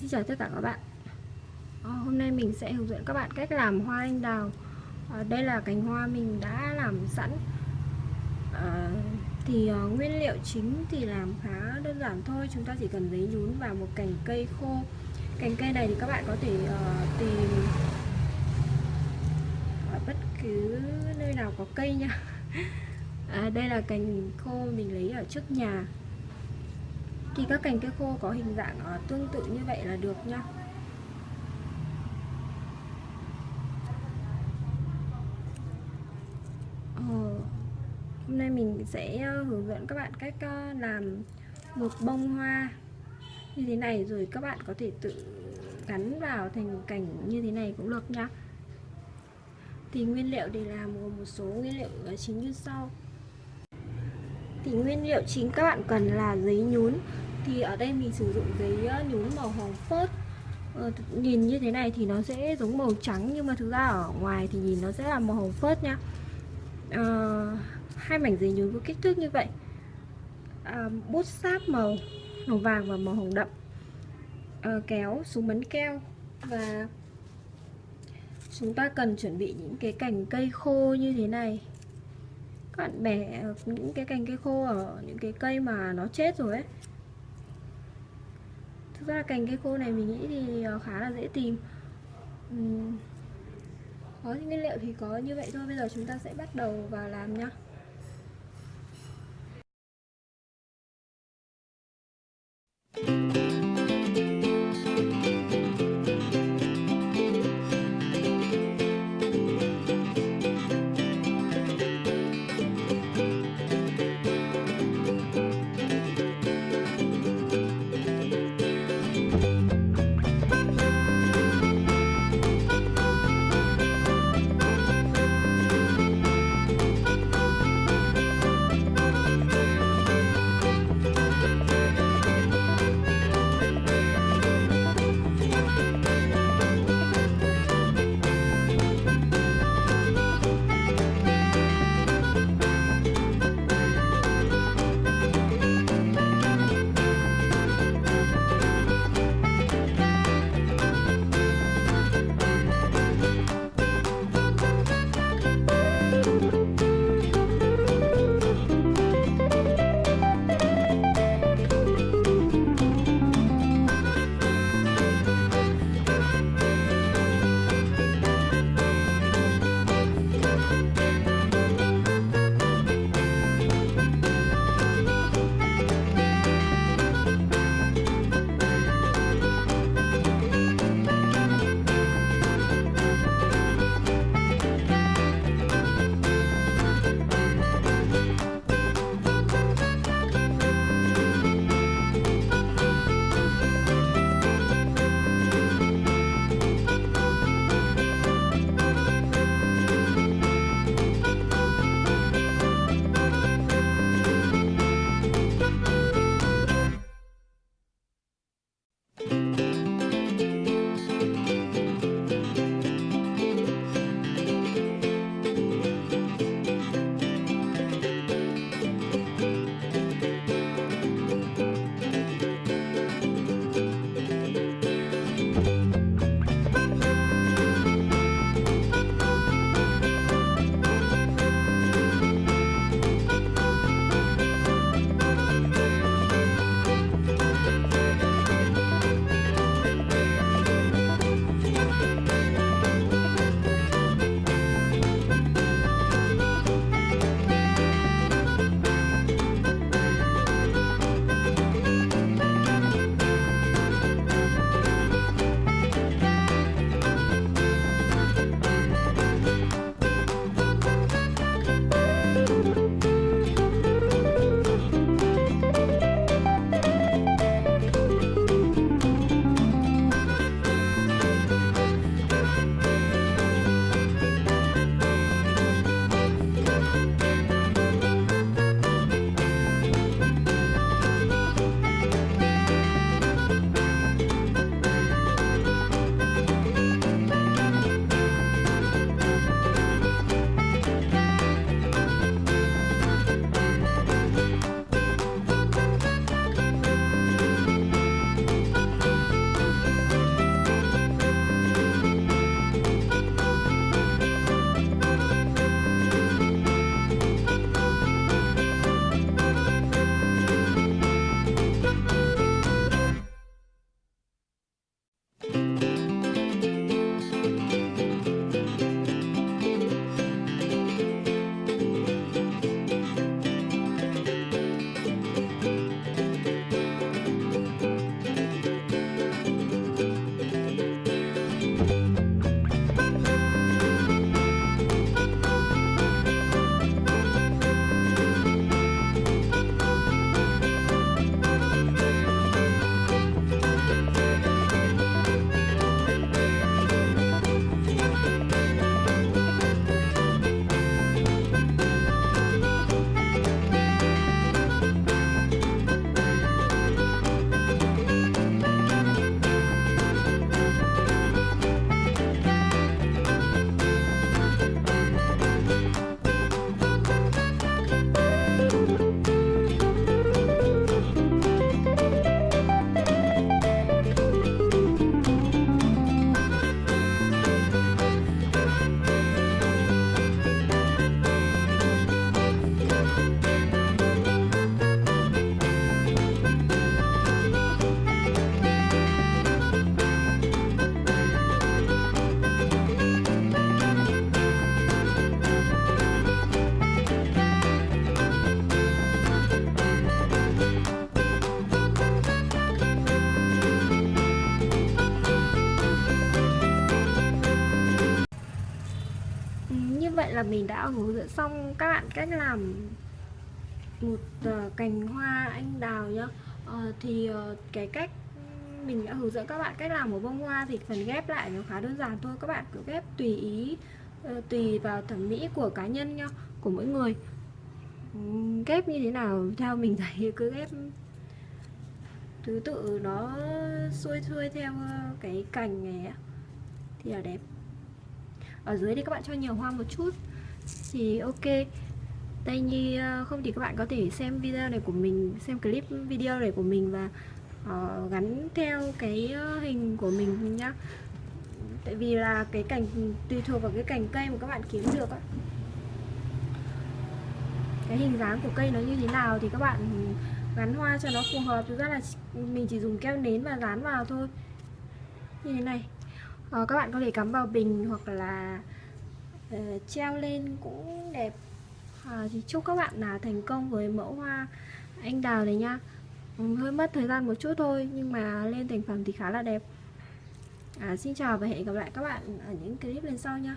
Xin chào tất cả các bạn. À, Hôm nay mình sẽ hướng dẫn các bạn cách làm hoa anh đào. À, Đây là cành hoa mình đã làm sẵn. À, Thì à, nguyên liệu chính thì làm khá đơn giản thôi. Chúng ta chỉ cần giấy nhún và một cành cây khô. Cành cây này thì các bạn có thể à, tìm ở bất cứ nơi nào có cây nha. À, Đây là cành khô mình lấy ở trước nhà thì các cành cây khô có hình dạng ờ, tương tự như vậy là được nha. Ờ, hôm nay mình sẽ ờ, hướng dẫn các bạn cách ờ, làm một bông hoa như thế này rồi các bạn có thể tự gắn vào thành cảnh như thế này cũng được nha. Thì nguyên liệu để làm gồm một số nguyên liệu chính như sau. Thì nguyên liệu chính các bạn cần là giấy nhún thì ở đây mình sử dụng giấy ờ, nhún màu hồng phớt. Ờ, nhìn như thế này thì nó sẽ giống màu trắng nhưng mà thực ra ở ngoài thì nhìn nó sẽ là màu hồng phớt nha. À, hai mảnh giấy nhún có kích thước như vậy. À, bút sáp màu màu vàng và màu hồng đậm. À, kéo súng bắn keo và chúng ta cần chuẩn bị những cái cành cây khô như thế này. Các bạn bẻ những cái cành cây khô ở những cái cây mà nó chết rồi ấy thực ra cành cây khô này mình nghĩ thì ờ, khá là dễ tìm uhm. có nguyên liệu thì có như vậy thôi, bây giờ chúng ta sẽ bắt đầu vào làm nhá là mình đã hướng dẫn xong các bạn cách làm một uh, cành hoa anh đào nhá. Uh, thì uh, cái cách mình đã hướng dẫn các bạn cách làm một bông hoa thì phần ghép lại nó khá đơn giản thôi. Các bạn cứ ghép tùy ý uh, tùy vào thẩm mỹ của cá nhân nhá của mỗi người. Um, ghép như thế nào theo mình thấy cứ ghép thứ tự nó xuôi xuôi theo cái cành này thì là đẹp ở dưới thì các bạn cho nhiều hoa một chút. Thì ok. Đây nhi ờ, không thì các bạn có thể xem video này của mình xem clip video này của mình và uh, gắn theo cái ờ, hình của mình nhá. Tại vì là cái cành tùy thuộc vào cái cành cây mà các bạn kiếm được á. Cái hình dáng của cây nó như thế nào thì các bạn gắn hoa cho nó phù hợp. Thực ra là mình chỉ dùng keo nến và dán vào thôi. Như thế này à, các bạn có thể cắm vào bình hoặc là uh, treo lên cũng đẹp. À, thì chúc các bạn là thành công với mẫu hoa anh đào này nha. Ừ, hơi mất thời gian một chút thôi nhưng mà lên thành phẩm thì khá là đẹp. À, xin chào và hẹn gặp lại các bạn ở những clip lần sau nha.